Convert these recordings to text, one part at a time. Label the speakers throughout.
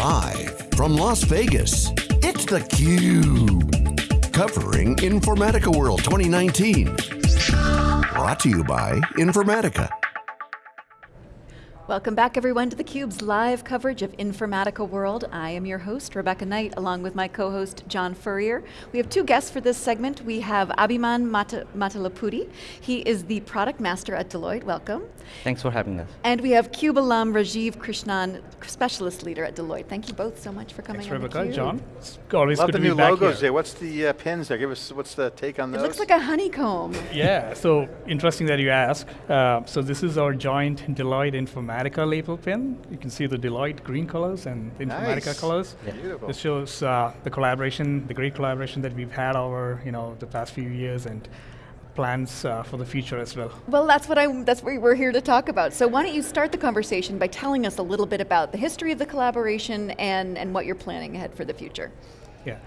Speaker 1: Live from Las Vegas, it's theCUBE. Covering Informatica World 2019. Brought to you by Informatica.
Speaker 2: Welcome back everyone to theCUBE's live coverage of Informatica World. I am your host, Rebecca Knight, along with my co-host, John Furrier. We have two guests for this segment. We have Abhiman Mata Matalapudi. He is the product master at Deloitte, welcome.
Speaker 3: Thanks for having us.
Speaker 2: And we have CUBE alum Rajiv Krishnan, specialist leader at Deloitte. Thank you both so much for coming
Speaker 4: Thanks,
Speaker 2: on
Speaker 4: Rebecca.
Speaker 2: John.
Speaker 4: It's always
Speaker 5: Love
Speaker 4: good
Speaker 5: the
Speaker 4: to
Speaker 5: new
Speaker 4: be back
Speaker 5: logos
Speaker 4: here.
Speaker 5: there. What's the uh, pins there? Give us, what's the take on
Speaker 2: It looks like a honeycomb.
Speaker 4: Yeah, so interesting that you ask. Uh, so this is our joint Deloitte Informatica label pin. You can see the Deloitte green colors and the Informatica
Speaker 5: Nice.
Speaker 4: colors.
Speaker 5: Beautiful.
Speaker 4: This shows uh, the collaboration, the great collaboration that we've had over you know the past few years and plans uh, for the future as well.
Speaker 2: Well, that's what I'm. That's what we're here to talk about. So why don't you start the conversation by telling us a little bit about the history of the collaboration and and what you're planning ahead for the future.
Speaker 4: Yeah.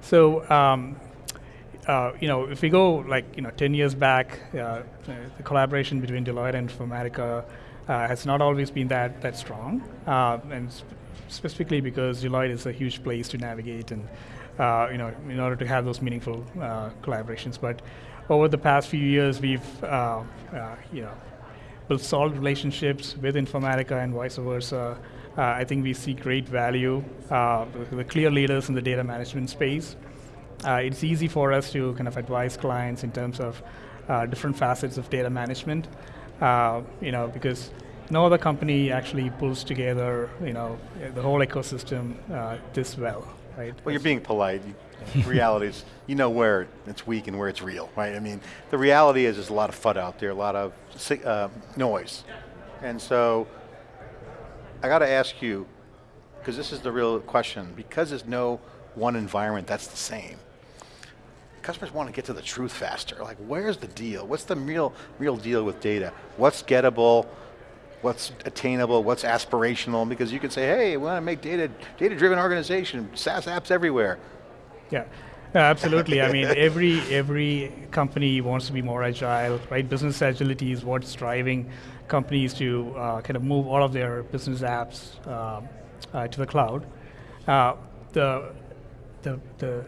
Speaker 4: So, um, uh, you know, if we go like, you know, 10 years back, uh, the collaboration between Deloitte and Informatica has not always been that, that strong. Uh, and sp- specifically because Deloitte is a huge place to navigate and, uh, you know, in order to have those meaningful uh, collaborations. But over the past few years, we've, uh, uh, you know, built solid relationships with Informatica and vice versa. Uh, I think we see great value. Uh, the, clear leaders in the data management space. Uh, it's easy for us to kind of advise clients in terms of uh, different facets of data management. Uh, you know, because no other company actually pulls together, you know, the whole ecosystem uh, this well, right?
Speaker 5: well, you're being polite. Reality is, you know where it's weak and where it's real, right? I mean, the reality is there's a lot of FUD out there, a lot of uh, noise. And so, I got to ask you, because this is the real question, because there's no one environment that's the same, customers want to get to the truth faster. Like, where's the deal? What's the real, real deal with data? What's gettable? What's attainable? What's aspirational? Because you can say, hey, we want to make data, data-driven organization, SaaS apps everywhere.
Speaker 4: Yeah, Uh, absolutely. I mean, every every company wants to be more agile, right? Business agility is what's driving companies to uh, kind of move all of their business apps uh, uh, to the cloud. Uh, the the the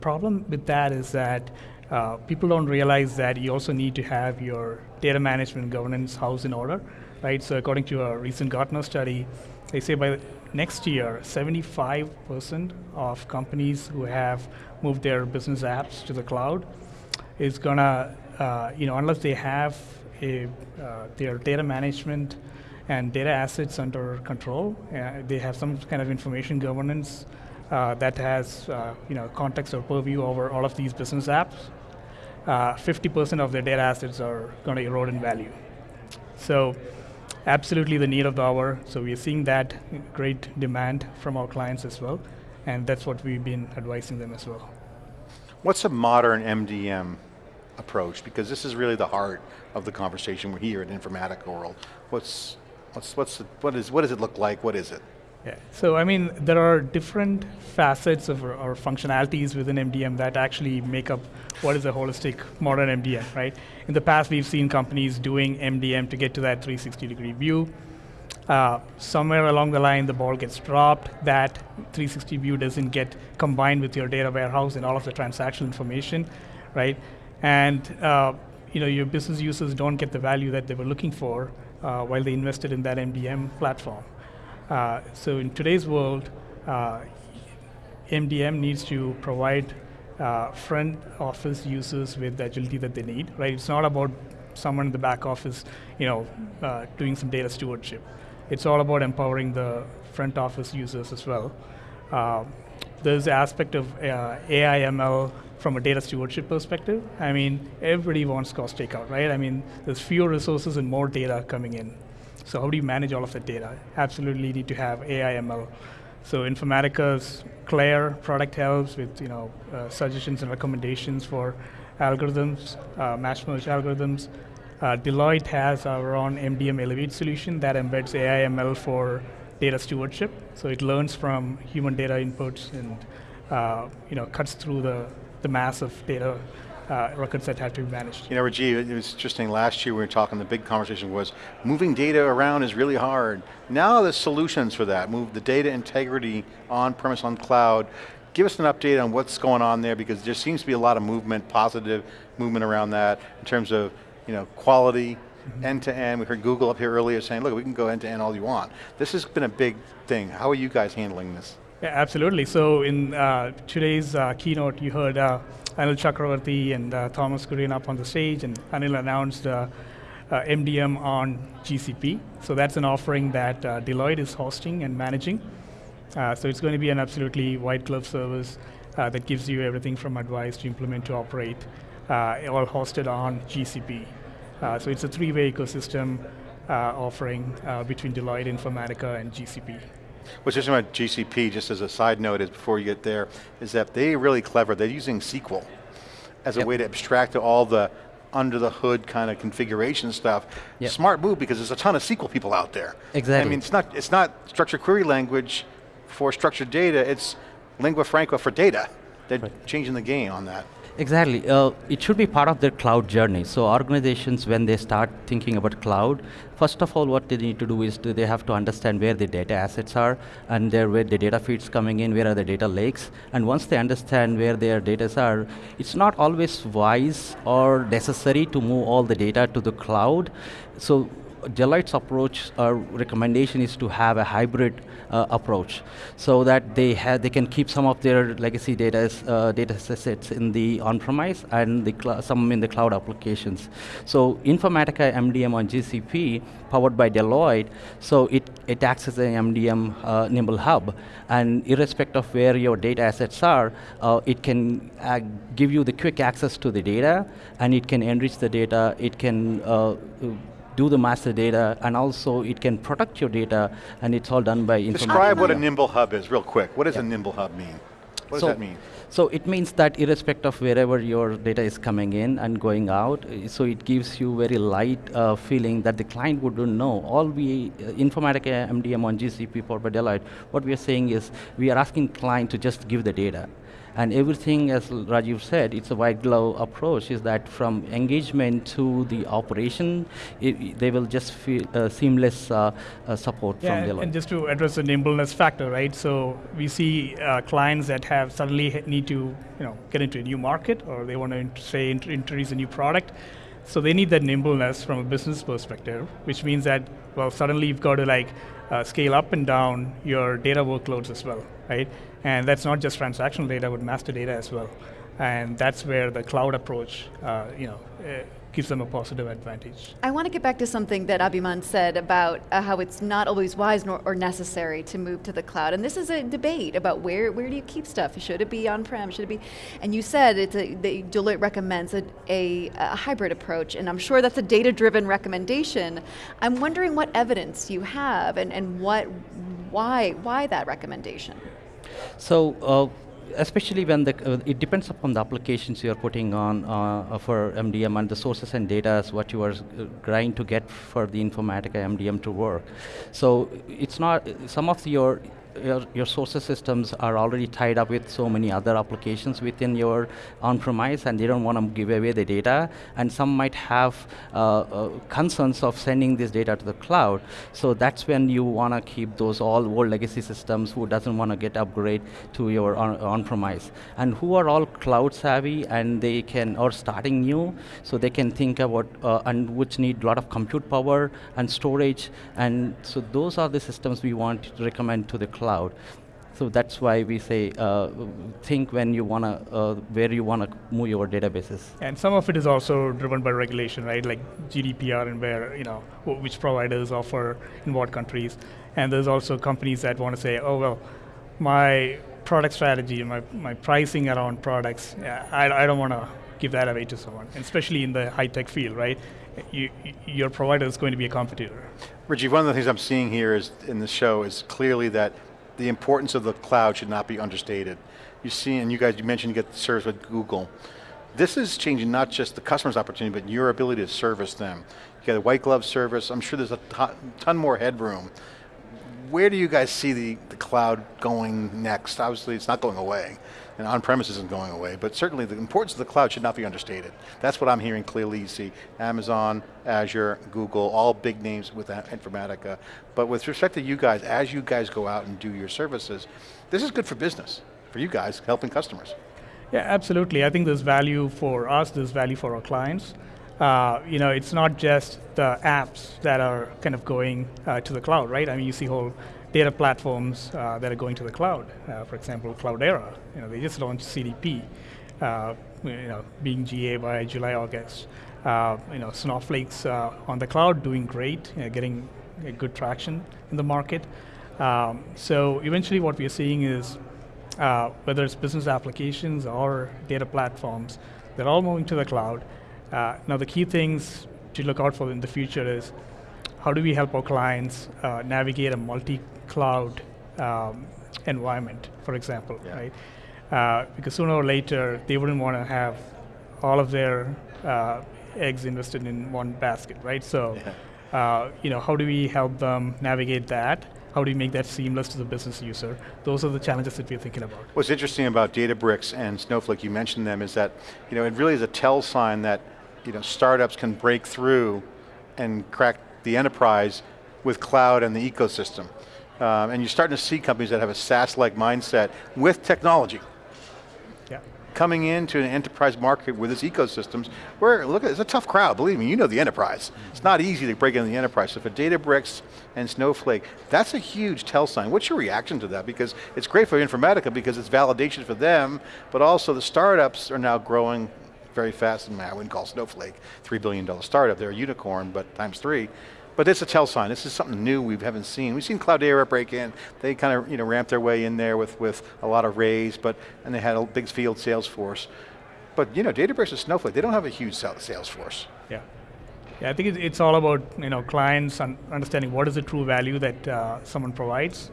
Speaker 4: problem with that is that uh, people don't realize that you also need to have your data management governance house in order, right? So according to a recent Gartner study, they say by next year, 75% of companies who have moved their business apps to the cloud is gonna, uh, you know, unless they have a, uh, their data management and data assets under control, uh, they have some kind of information governance uh, that has, uh, you know, context or purview over all of these business apps. 50% of their data assets are going to erode in value. So absolutely the need of the hour. So we are seeing that great demand from our clients as well. And that's what we've been advising them as well.
Speaker 5: What's a modern MDM approach? Because this is really the heart of the conversation we're here at Informatica World. What's, what's, what's, the, what, is, what does it look like? What is it?
Speaker 4: Yeah. So I mean, there are different facets of or, functionalities within MDM that actually make up what is a holistic modern MDM, right? In the past, we've seen companies doing MDM to get to that 360 degree view. Uh, somewhere along the line, the ball gets dropped. That 360 view doesn't get combined with your data warehouse and all of the transactional information, right? And uh, you know, your business users don't get the value that they were looking for uh, while they invested in that MDM platform. Uh, so in today's world, uh, MDM needs to provide uh, front office users with the agility that they need, right? It's not about someone in the back office, you know, uh, doing some data stewardship. It's all about empowering the front office users as well. Uh, there's the aspect of uh, AI ML from a data stewardship perspective. I mean, everybody wants cost takeout, right? I mean, there's fewer resources and more data coming in. So how do you manage all of that data? Absolutely need to have AI ML. So Informatica's Claire product helps with you know uh, suggestions and recommendations for algorithms, uh, match merge algorithms. Uh, Deloitte has our own MDM Elevate solution that embeds AI ML for data stewardship. So it learns from human data inputs and uh, you know cuts through the, the mass of data uh, records that have to be managed.
Speaker 5: You know, Rajiv, it was interesting, last year we were talking, the big conversation was, moving data around is really hard. Now there's solutions for that, move the data integrity on-premise, on cloud. Give us an update on what's going on there, because there seems to be a lot of movement, positive movement around that, in terms of you know, quality, end to end. We heard Google up here earlier saying, look, we can go end to end all you want. This has been a big thing. How are you guys handling this?
Speaker 4: Yeah, absolutely. So in uh, today's uh, keynote, you heard uh, Anil Chakravarthy and uh, Thomas Kurian up on the stage, and Anil announced MDM uh, on GCP. So that's an offering that uh, Deloitte is hosting and managing. so it's going to be an absolutely white glove service that gives you everything from advice to implement to operate, all hosted on GCP. so it's a three-way ecosystem offering between Deloitte, Informatica, and GCP.
Speaker 5: What's interesting about GCP, just as a side note, is before you get there, is that they're really clever. They're using SQL as yep. a way to abstract all the under the hood kind of configuration stuff. Yep. Smart move because there's a ton of SQL people out there.
Speaker 3: Exactly.
Speaker 5: I mean, it's not, it's not structured query language for structured data, it's lingua franca for data. They're right. changing the game on that.
Speaker 3: Exactly. Uh, it should be part of their cloud journey. So organizations, when they start thinking about cloud, first of all, what they need to do is to, they have to understand where the data assets are and there, where the data feeds coming in, where are the data lakes. And once they understand where their data are, it's not always wise or necessary to move all the data to the cloud. So Deloitte's approach or recommendation is to have a hybrid uh, approach so that they have they can keep some of their legacy data uh, data sets in the on-premise and the some in the cloud applications. So Informatica MDM on GCP powered by Deloitte, so it, it acts as an MDM uh, Nimble Hub and irrespective of where your data assets are, uh, it can uh, give you the quick access to the data and it can enrich the data, it can uh, do the master data, and also it can protect your data, and it's all done by
Speaker 5: Describe what a Nimble Hub is, real quick. What does a Nimble Hub mean? What so, does that mean?
Speaker 3: So it means that irrespective of wherever your data is coming in and going out, so it gives you very light uh, feeling that the client wouldn't know. All we, uh, Informatica MDM on GCP for Deloitte, what we are saying is, we are asking client to just give the data. And everything, as Rajiv said, it's a white glove approach, is that from engagement to the operation, it, they will just feel uh, seamless uh, uh, support
Speaker 4: yeah,
Speaker 3: from Deloitte.
Speaker 4: And just to address the nimbleness factor, right? So we see uh, clients that have suddenly need to you know, get into a new market or they want to, say, introduce a new product. So they need that nimbleness from a business perspective, which means that, well, suddenly you've got to like uh, scale up and down your data workloads as well, right? And that's not just transactional data, but master data as well. And that's where the cloud approach, uh, you know, uh, gives them a positive advantage.
Speaker 2: I want to get back to something that Abhiman said about uh, how it's not always wise nor, or necessary to move to the cloud. And this is a debate about where, where do you keep stuff? Should it be on-prem? Should it be? And you said it's a, Deloitte recommends a, a, a hybrid approach, and I'm sure that's a data-driven recommendation. I'm wondering what evidence you have and, and what, why, why that recommendation?
Speaker 3: So uh, especially when the, uh, it depends upon the applications you're putting on uh, for MDM and the sources and data is what you are uh, trying to get for the Informatica MDM to work. So it's not, some of your your, your sources systems are already tied up with so many other applications within your on-premise and they don't want to give away the data and some might have uh, uh, concerns of sending this data to the cloud. So that's when you want to keep those all old legacy systems who doesn't want to get upgrade to your on-premise. and who are all cloud savvy and they can, or starting new, so they can think about, uh, and which need a lot of compute power and storage. And so those are the systems we want to recommend to the cloud cloud. So that's why we say uh, think when you want to, uh, where you want to move your databases.
Speaker 4: And some of it is also driven by regulation, right? Like GDPR and where, you know, which providers offer in what countries. And there's also companies that want to say, oh, well, my product strategy, my, my pricing around products, yeah, I, I don't want to give that away to someone, especially in the high-tech field, right? You, your provider is going to be a competitor.
Speaker 5: Rajiv, one of the things I'm seeing here is in the show is clearly that the importance of the cloud should not be understated. You see, and you guys, you mentioned you get service with Google. This is changing not just the customer's opportunity, but your ability to service them. You get a white glove service, I'm sure there's a ton more headroom. where do you guys see the, the cloud going next? Obviously it's not going away, and on-premise isn't going away, but certainly the importance of the cloud should not be understated. That's what I'm hearing clearly. You see Amazon, Azure, Google, all big names with Informatica. But with respect to you guys, as you guys go out and do your services, this is good for business, for you guys, helping customers.
Speaker 4: Yeah, absolutely. I think there's value for us, there's value for our clients. Uh, you know, it's not just the apps that are kind of going uh, to the cloud, right? I mean, you see whole data platforms uh, that are going to the cloud. Uh, for example, Cloudera, you know, they just launched CDP, uh, you know, being GA by July, August. Uh, you know, Snowflake's on the cloud doing great, you know, getting good traction in the market. Um, so eventually what we are seeing is, whether it's business applications or data platforms, they're all moving to the cloud. Uh, now the key things to look out for in the future is how do we help our clients uh, navigate a multi-cloud um, environment, for example, yeah. right? Uh, because sooner or later, they wouldn't want to have all of their uh, eggs invested in one basket, right? So, yeah. Uh, you know, how do we help them navigate that? How do you make that seamless to the business user? Those are the challenges that we're thinking about.
Speaker 5: What's interesting about Databricks and Snowflake, you mentioned them, is that you know, it really is a tell sign that you know, startups can break through and crack the enterprise with cloud and the ecosystem. Um, and you're starting to see companies that have a SaaS-like mindset with technology.
Speaker 4: Yeah.
Speaker 5: Coming into an enterprise market with its ecosystems, where, look, it's a tough crowd, believe me, you know the enterprise. It's not easy to break into the enterprise. So for Databricks and Snowflake, that's a huge tell sign. What's your reaction to that? Because it's great for Informatica because it's validation for them, but also the startups are now growing very fast, and I wouldn't call Snowflake $3 billion startup, they're a unicorn, but times three. But it's a tell sign, this is something new we haven't seen. We've seen Cloudera break in, they kind of you know, ramped their way in there with, with a lot of raise, but, and they had a big field sales force. But you know, Databricks and Snowflake, they don't have a huge sales force.
Speaker 4: Yeah. Yeah, I think it's all about you know clients understanding what is the true value that uh, someone provides.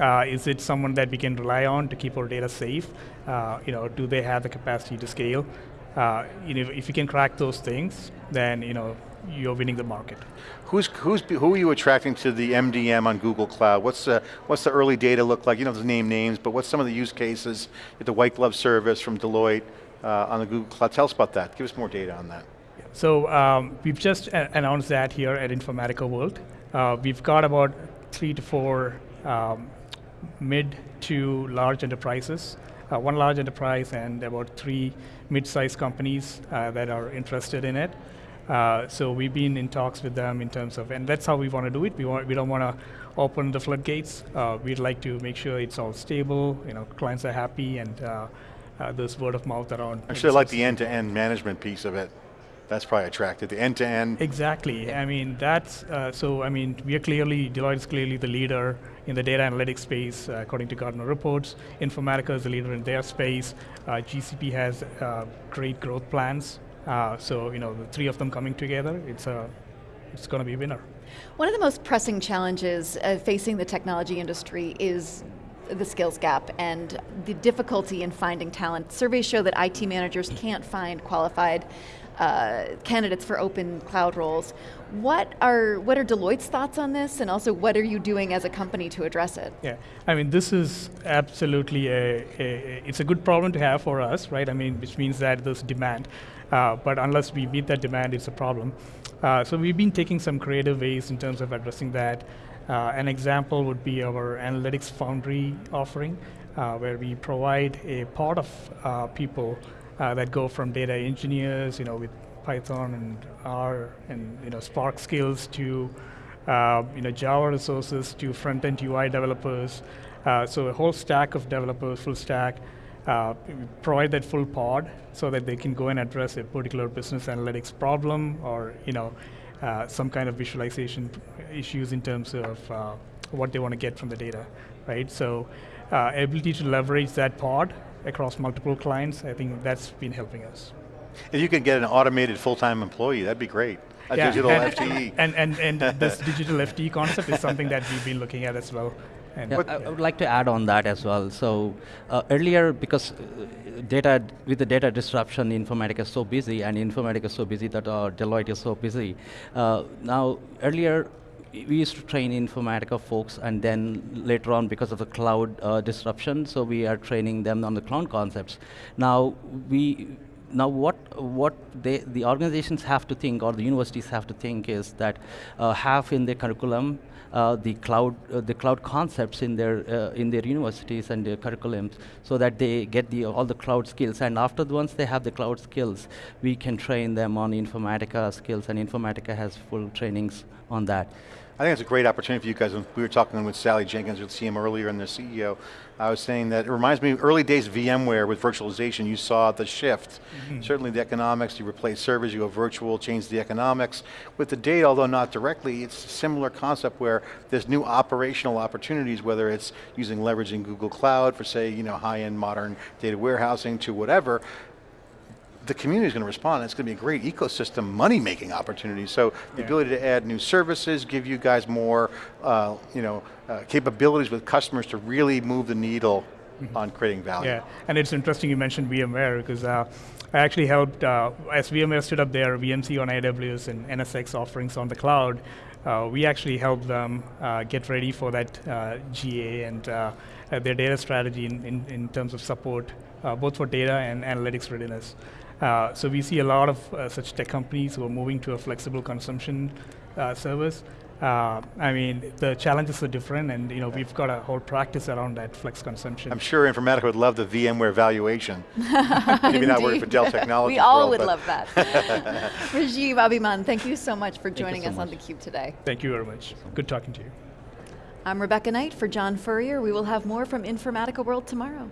Speaker 4: Uh, is it someone that we can rely on to keep our data safe? Uh, you know, do they have the capacity to scale? Uh, you know, if you can crack those things, then you know, you're winning the market.
Speaker 5: Who's, who's, who are you attracting to the MDM on Google Cloud? What's the, what's the early data look like? You don't have to name names, but what's some of the use cases? The white glove service from Deloitte uh, on the Google Cloud. Tell us about that. Give us more data on that.
Speaker 4: So um, we've just announced that here at Informatica World. Uh, we've got about three to four um, mid to large enterprises uh, one large enterprise and about three mid-sized companies uh, that are interested in it. Uh, so we've been in talks with them in terms of, and that's how we want to do it. We want, we don't want to open the floodgates. Uh, we'd like to make sure it's all stable. You know, clients are happy, and uh, uh, there's word of mouth around.
Speaker 5: Actually, I like the end-to-end -end management piece of it. That's probably attractive, the end-to-end.
Speaker 4: -end. Exactly, I mean, that's, uh, so I mean, we are clearly, Deloitte is clearly the leader in the data analytics space, uh, according to Gartner reports. Informatica is the leader in their space. Uh, GCP has uh, great growth plans. Uh, so, you know, the three of them coming together, it's, a, it's going to be a winner.
Speaker 2: One of the most pressing challenges uh, facing the technology industry is the skills gap and the difficulty in finding talent. Surveys show that IT managers can't find qualified uh, candidates for open cloud roles. What are what are Deloitte's thoughts on this, and also what are you doing as a company to address it?
Speaker 4: Yeah, I mean this is absolutely a, a it's a good problem to have for us, right? I mean, which means that there's demand, uh, but unless we meet that demand, it's a problem. Uh, so we've been taking some creative ways in terms of addressing that. Uh, an example would be our Analytics Foundry offering, uh, where we provide a part of uh, people uh, that go from data engineers, you know, with Python and R and you know Spark skills to uh, you know Java resources to front-end UI developers. Uh, so a whole stack of developers, full stack. Uh, provide that full pod so that they can go and address a particular business analytics problem or you know uh, some kind of visualization issues in terms of uh, what they want to get from the data, right? So ability to leverage that pod across multiple clients, I think that's been helping us.
Speaker 5: If you could get an automated full-time employee, that'd be great. A yeah, digital
Speaker 4: and,
Speaker 5: FTE.
Speaker 4: And, and, and this digital FTE concept is something that we've been looking at as well.
Speaker 3: And yeah, I would like to add on that as well. So uh, earlier, because uh, data with the data disruption, Informatica is so busy, and Informatica is so busy that uh, Deloitte is so busy. Uh, now, earlier, we used to train Informatica folks, and then later on, because of the cloud uh, disruption, so we are training them on the cloud concepts. Now, we now what what they, the organizations have to think or the universities have to think is that uh, have in their curriculum the cloud uh, the cloud concepts in their uh, in their universities and their curriculums so that they get the all the cloud skills. And after once they have the cloud skills we can train them on informatica skills and informatica has full trainings on that
Speaker 5: I think it's a great opportunity for you guys. We were talking with Sally Jenkins with CM earlier and the CEO, I was saying that it reminds me, of early days VMware with virtualization, you saw the shift. Mm -hmm. Certainly the economics, you replace servers, you go virtual, change the economics. With the data, although not directly, it's a similar concept where there's new operational opportunities, whether it's using leveraging Google Cloud for say, you know, high-end modern data warehousing to whatever, the community is going to respond. It's going to be a great ecosystem money-making opportunity. So the yeah. ability to add new services, give you guys more, uh, you know, uh, capabilities with customers to really move the needle mm -hmm. on creating value.
Speaker 4: Yeah, and it's interesting you mentioned VMware because uh, I actually helped, uh, as VMware stood up their VMC on AWS and NSX offerings on the cloud, uh, we actually helped them uh, get ready for that GA and their data strategy in, in, in terms of support, both for data and analytics readiness. Uh, so we see a lot of uh, such tech companies who are moving to a flexible consumption uh, service. Uh, I mean, the challenges are different, and you know we've got a whole practice around that flex consumption.
Speaker 5: I'm sure Informatica would love the VMware valuation. Maybe not working for Dell Technologies.
Speaker 2: we all
Speaker 5: world,
Speaker 2: would love that. Rajiv Abhiman, thank you so much for joining so us much. on theCUBE today.
Speaker 4: Thank you very much. Good talking to you.
Speaker 2: I'm Rebecca Knight for John Furrier. We will have more from Informatica World tomorrow.